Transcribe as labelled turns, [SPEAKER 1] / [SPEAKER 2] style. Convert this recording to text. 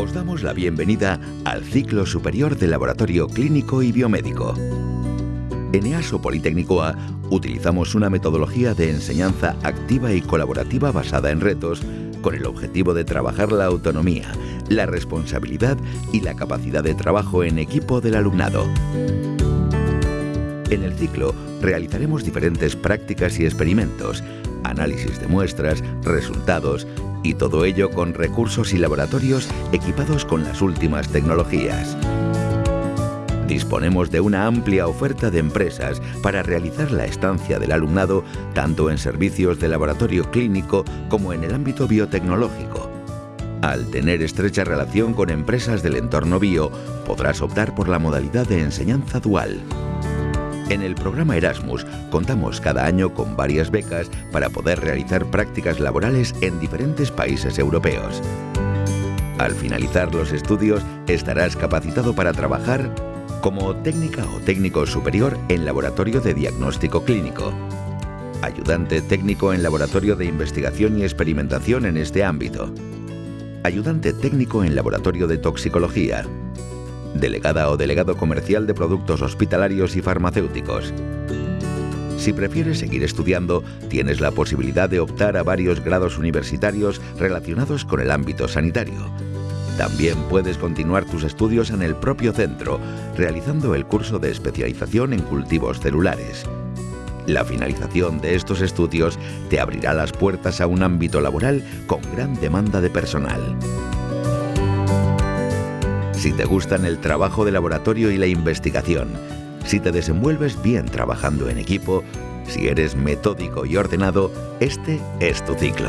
[SPEAKER 1] Os damos la bienvenida al ciclo superior de laboratorio clínico y biomédico. En EASO Politécnico A utilizamos una metodología de enseñanza activa y colaborativa basada en retos con el objetivo de trabajar la autonomía, la responsabilidad y la capacidad de trabajo en equipo del alumnado. En el ciclo realizaremos diferentes prácticas y experimentos, análisis de muestras, resultados y todo ello con recursos y laboratorios equipados con las últimas tecnologías. Disponemos de una amplia oferta de empresas para realizar la estancia del alumnado tanto en servicios de laboratorio clínico como en el ámbito biotecnológico. Al tener estrecha relación con empresas del entorno bio, podrás optar por la modalidad de enseñanza dual. En el programa Erasmus contamos cada año con varias becas para poder realizar prácticas laborales en diferentes países europeos. Al finalizar los estudios estarás capacitado para trabajar como técnica o técnico superior en laboratorio de diagnóstico clínico, ayudante técnico en laboratorio de investigación y experimentación en este ámbito, ayudante técnico en laboratorio de toxicología, delegada o delegado comercial de productos hospitalarios y farmacéuticos. Si prefieres seguir estudiando, tienes la posibilidad de optar a varios grados universitarios relacionados con el ámbito sanitario. También puedes continuar tus estudios en el propio centro, realizando el curso de especialización en cultivos celulares. La finalización de estos estudios te abrirá las puertas a un ámbito laboral con gran demanda de personal. Si te gustan el trabajo de laboratorio y la investigación, si te desenvuelves bien trabajando en equipo, si eres metódico y ordenado, este es tu ciclo.